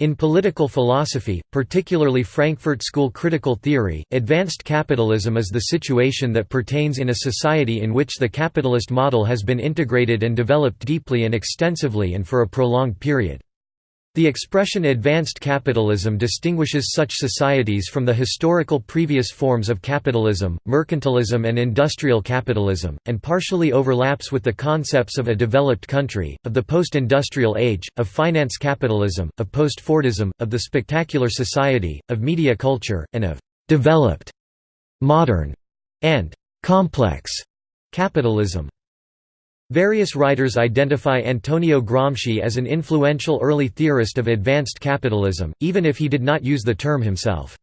In political philosophy, particularly Frankfurt School critical theory, advanced capitalism is the situation that pertains in a society in which the capitalist model has been integrated and developed deeply and extensively and for a prolonged period. The expression advanced capitalism distinguishes such societies from the historical previous forms of capitalism, mercantilism and industrial capitalism, and partially overlaps with the concepts of a developed country, of the post-industrial age, of finance capitalism, of post-Fordism, of the spectacular society, of media culture, and of «developed», «modern» and «complex» capitalism. Various writers identify Antonio Gramsci as an influential early theorist of advanced capitalism, even if he did not use the term himself.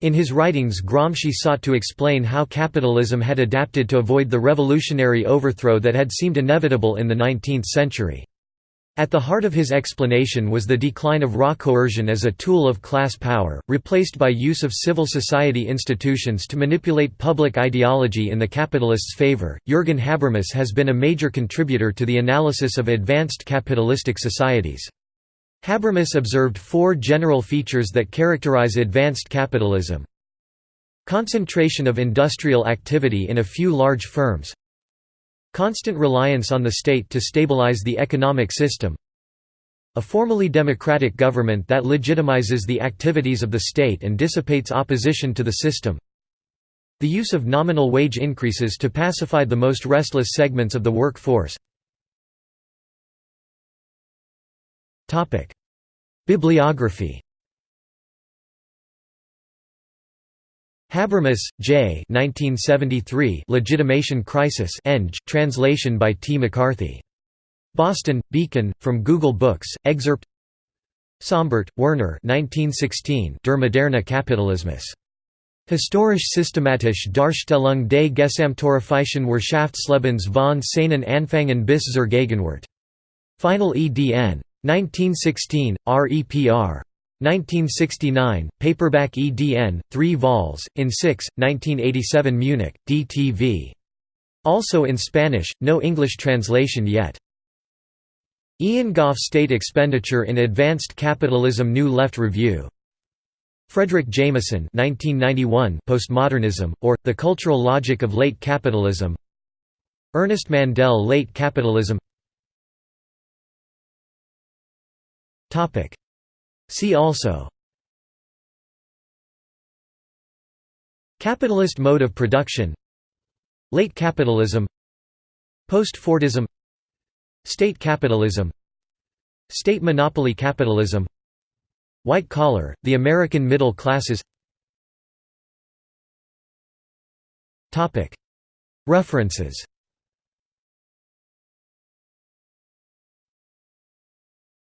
In his writings Gramsci sought to explain how capitalism had adapted to avoid the revolutionary overthrow that had seemed inevitable in the 19th century. At the heart of his explanation was the decline of raw coercion as a tool of class power, replaced by use of civil society institutions to manipulate public ideology in the capitalists' favor. Jürgen Habermas has been a major contributor to the analysis of advanced capitalistic societies. Habermas observed four general features that characterize advanced capitalism. Concentration of industrial activity in a few large firms Constant reliance on the state to stabilize the economic system. A formally democratic government that legitimizes the activities of the state and dissipates opposition to the system. The use of nominal wage increases to pacify the most restless segments of the workforce. Bibliography Habermas, J. 1973. Legitimation Crisis. Eng. Translation by T. McCarthy. Boston, Beacon, from Google Books. Excerpt. Sombart, Werner. 1916. Der moderne Kapitalismus. Historisch-systematisch Darstellung des gesamteuropäischen Wirtschaftslebens von seinen Anfängen bis zur Gegenwart. Final edn. 1916, REPR. 1969, paperback EDN, 3 vols, in 6, 1987 Munich, DTV. Also in Spanish, no English translation yet. Ian Gough State Expenditure in Advanced Capitalism New Left Review. Fredric Jameson 1991 Postmodernism, or, The Cultural Logic of Late Capitalism Ernest Mandel Late Capitalism See also Capitalist mode of production Late capitalism Post-Fordism State capitalism State monopoly capitalism White collar, the American middle classes References